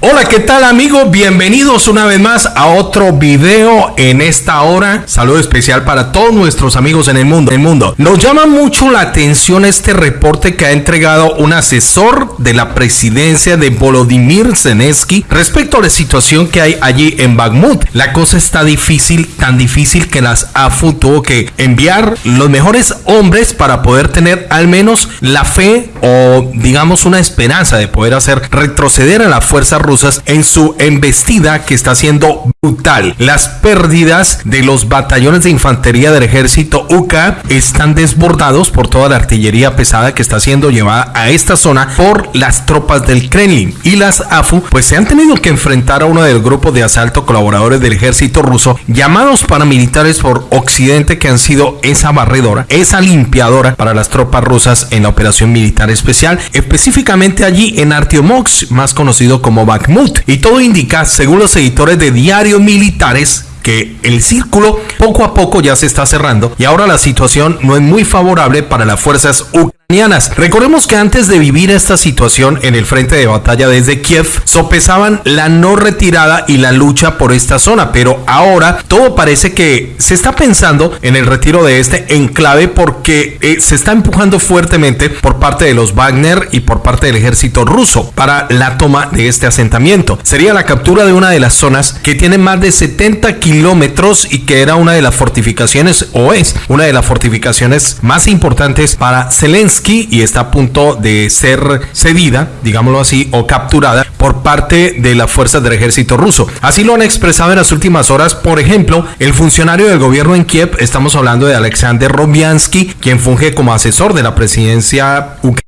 Hola, ¿qué tal amigos? Bienvenidos una vez más a otro video en esta hora. Saludo especial para todos nuestros amigos en el mundo. El mundo. Nos llama mucho la atención este reporte que ha entregado un asesor de la presidencia de Volodymyr Zelensky respecto a la situación que hay allí en Bakhmut. La cosa está difícil, tan difícil que las AFU tuvo que enviar los mejores hombres para poder tener al menos la fe o digamos una esperanza de poder hacer retroceder a la fuerza rusas en su embestida que está siendo brutal. Las pérdidas de los batallones de infantería del ejército UK están desbordados por toda la artillería pesada que está siendo llevada a esta zona por las tropas del Kremlin y las AFU pues se han tenido que enfrentar a uno del grupo de asalto colaboradores del ejército ruso llamados paramilitares por Occidente que han sido esa barredora, esa limpiadora para las tropas rusas en la operación militar especial, específicamente allí en Artiomox, más conocido como Y todo indica, según los editores de diarios militares, que el círculo poco a poco ya se está cerrando y ahora la situación no es muy favorable para las fuerzas ucranianas Recordemos que antes de vivir esta situación en el frente de batalla desde Kiev, sopesaban la no retirada y la lucha por esta zona, pero ahora todo parece que se está pensando en el retiro de este enclave porque eh, se está empujando fuertemente por parte de los Wagner y por parte del ejército ruso para la toma de este asentamiento. Sería la captura de una de las zonas que tiene más de 70 kilómetros y que era una de las fortificaciones o es una de las fortificaciones más importantes para Zelensky y está a punto de ser cedida, digámoslo así, o capturada por parte de las fuerzas del ejército ruso. Así lo han expresado en las últimas horas, por ejemplo, el funcionario del gobierno en Kiev, estamos hablando de Alexander Robiansky, quien funge como asesor de la presidencia ucraniana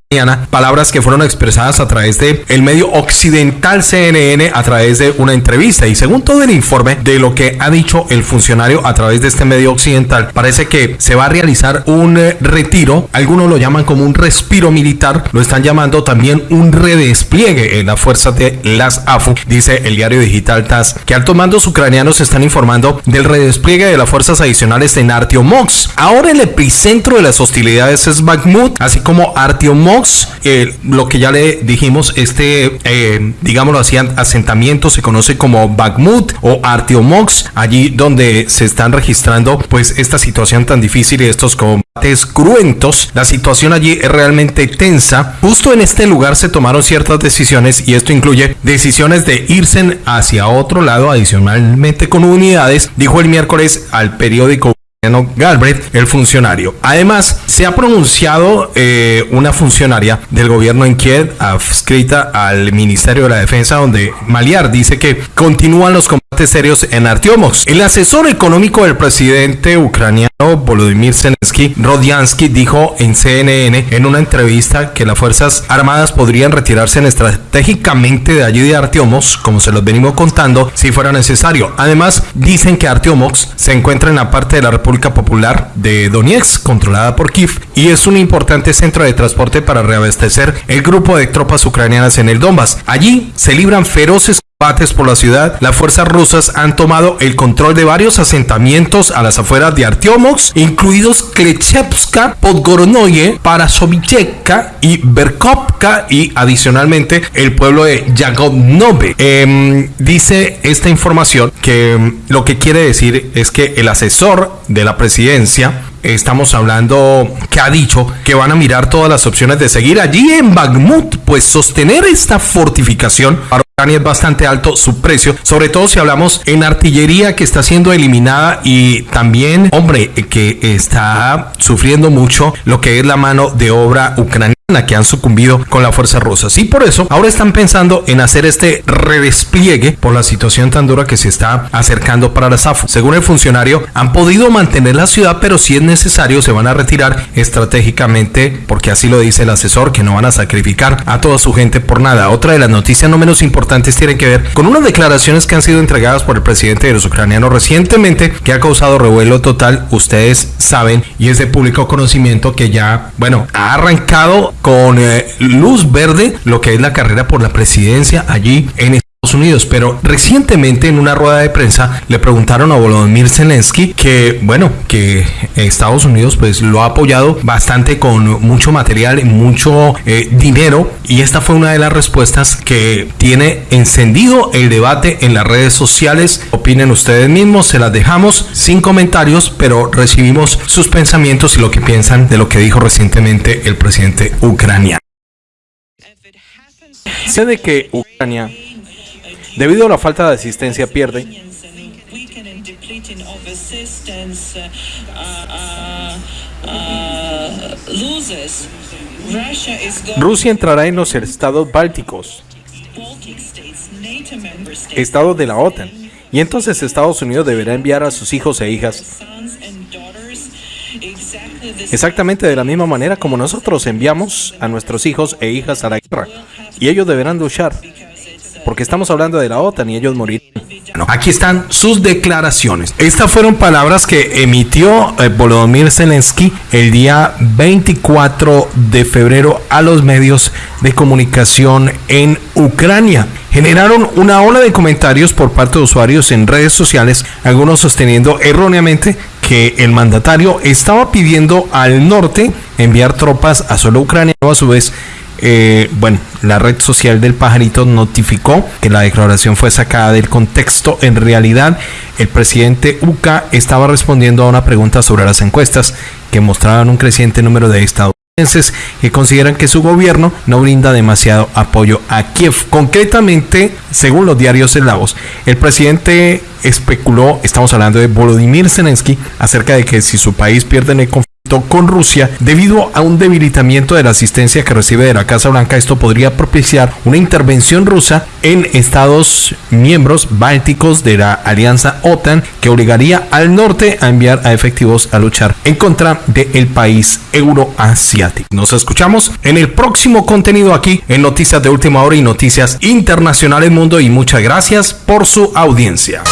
palabras que fueron expresadas a través de el medio occidental CNN a través de una entrevista. Y según todo el informe de lo que ha dicho el funcionario a través de este medio occidental parece que se va a realizar un eh, retiro. Algunos lo llaman como un respiro militar. Lo están llamando también un redespliegue en las fuerzas de las AFU dice el diario digital TAS que altos mandos ucranianos están informando del redespliegue de las fuerzas adicionales en Artiomox. Ahora el epicentro de las hostilidades es Bakhmut así como Artiomox eh, lo que ya le dijimos, este, eh, digámoslo así, asentamiento se conoce como Bakhmut o Artiomox, allí donde se están registrando pues esta situación tan difícil y estos combates cruentos. La situación allí es realmente tensa. Justo en este lugar se tomaron ciertas decisiones y esto incluye decisiones de irse hacia otro lado adicionalmente con unidades, dijo el miércoles al periódico Galbraith, el funcionario. Además, se ha pronunciado eh, una funcionaria del gobierno en Kiev, adscrita al Ministerio de la Defensa, donde Maliar dice que continúan los serios en Artiomox. El asesor económico del presidente ucraniano Volodymyr Zelensky, Rodiansky, dijo en CNN en una entrevista que las Fuerzas Armadas podrían retirarse estratégicamente de allí de Artiomox, como se los venimos contando, si fuera necesario. Además, dicen que Artiomox se encuentra en la parte de la República Popular de Donetsk, controlada por Kiev, y es un importante centro de transporte para reabastecer el grupo de tropas ucranianas en el Donbass. Allí se libran feroces combates por la ciudad, las fuerzas rusas han tomado el control de varios asentamientos a las afueras de Artiomox, incluidos Klechevska, Podgoronoye, Parasovicheka y Berkovka y adicionalmente el pueblo de Yagodnove. Em, dice esta información que em, lo que quiere decir es que el asesor de la presidencia estamos hablando que ha dicho que van a mirar todas las opciones de seguir allí en Bakhmut, pues sostener esta fortificación para es bastante alto su precio, sobre todo si hablamos en artillería que está siendo eliminada y también, hombre, que está sufriendo mucho lo que es la mano de obra ucraniana que han sucumbido con la fuerza rusa. Y por eso ahora están pensando en hacer este redespliegue por la situación tan dura que se está acercando para la SAFU. Según el funcionario, han podido mantener la ciudad, pero si es necesario se van a retirar estratégicamente, porque así lo dice el asesor, que no van a sacrificar a toda su gente por nada. Otra de las noticias no menos importantes tiene que ver con unas declaraciones que han sido entregadas por el presidente de los ucranianos recientemente, que ha causado revuelo total, ustedes saben, y es de público conocimiento que ya, bueno, ha arrancado con eh, luz verde lo que es la carrera por la presidencia allí en Unidos, pero recientemente en una rueda de prensa le preguntaron a Volodymyr Zelensky que, bueno, que Estados Unidos pues lo ha apoyado bastante con mucho material mucho eh, dinero y esta fue una de las respuestas que tiene encendido el debate en las redes sociales. Opinen ustedes mismos, se las dejamos sin comentarios, pero recibimos sus pensamientos y lo que piensan de lo que dijo recientemente el presidente ucraniano. Sé de que Ucrania, debido a la falta de asistencia, pierde. Rusia entrará en los estados bálticos, estados de la OTAN, y entonces Estados Unidos deberá enviar a sus hijos e hijas exactamente de la misma manera como nosotros enviamos a nuestros hijos e hijas a la guerra. Y ellos deberán luchar, porque estamos hablando de la OTAN y ellos morirán. aquí están sus declaraciones. Estas fueron palabras que emitió eh, Volodymyr Zelensky el día 24 de febrero a los medios de comunicación en Ucrania generaron una ola de comentarios por parte de usuarios en redes sociales, algunos sosteniendo erróneamente que el mandatario estaba pidiendo al norte enviar tropas a solo Ucrania, a su vez eh, bueno, la red social del pajarito notificó que la declaración fue sacada del contexto. En realidad, el presidente UCA estaba respondiendo a una pregunta sobre las encuestas que mostraban un creciente número de estadounidenses que consideran que su gobierno no brinda demasiado apoyo a Kiev. Concretamente, según los diarios eslavos, el presidente especuló, estamos hablando de Volodymyr Zelensky, acerca de que si su país pierde en el conflicto, con Rusia debido a un debilitamiento de la asistencia que recibe de la Casa Blanca. Esto podría propiciar una intervención rusa en estados miembros bálticos de la alianza OTAN que obligaría al norte a enviar a efectivos a luchar en contra del país euroasiático. Nos escuchamos en el próximo contenido aquí en Noticias de Última Hora y Noticias Internacionales Mundo y muchas gracias por su audiencia.